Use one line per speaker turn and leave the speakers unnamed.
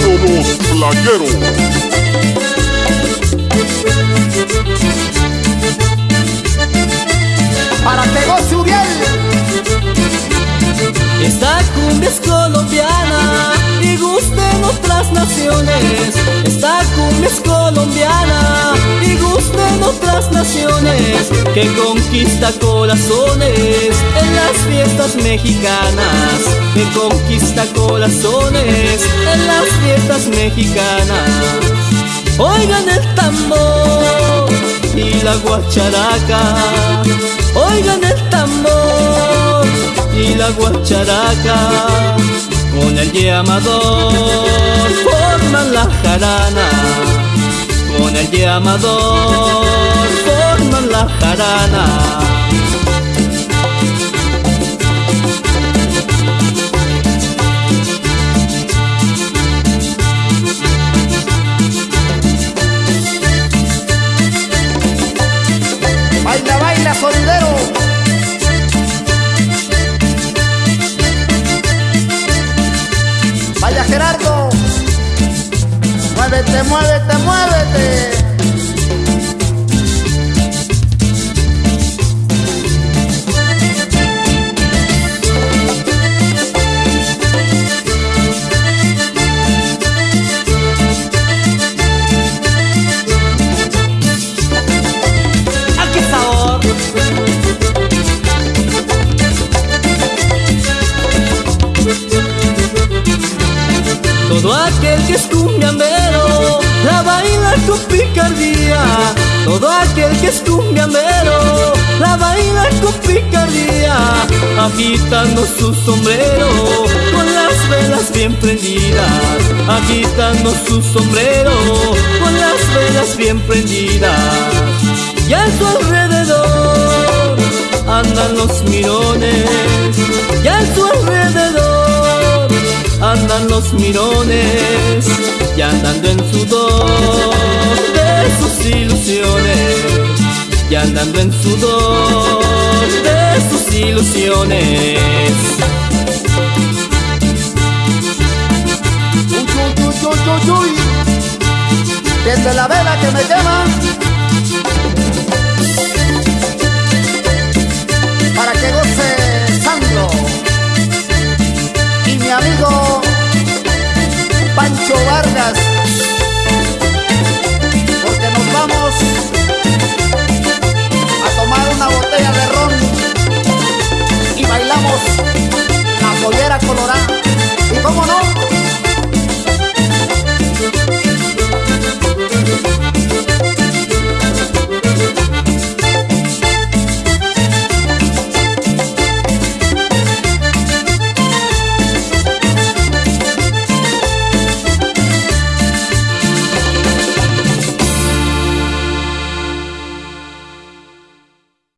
los playeros.
Para que goce Uriel.
Esta cumbia es colombiana y gusta en otras naciones. Esta cumbia es colombiana y gusta en otras naciones. Que conquista corazones en las fiestas mexicanas. Que conquista corazones en las fiestas mexicanas. Oigan el tambor y la guacharaca. Oigan el tambor y la guacharaca. Con el llamador forman la jarana. Con el llamador forman la jarana.
Muévete, muévete, muévete.
Todo aquel que es cumbiambero picardía. Todo aquel que es cumbiambero la baila con picardía. Agitando su sombrero con las velas bien prendidas. Agitando su sombrero con las velas bien prendidas. Y a su alrededor andan los mirones. Andan los mirones. Y andando en sudor de sus ilusiones. Y andando en sudor de sus ilusiones.
Uy. Desde la vela que me quema.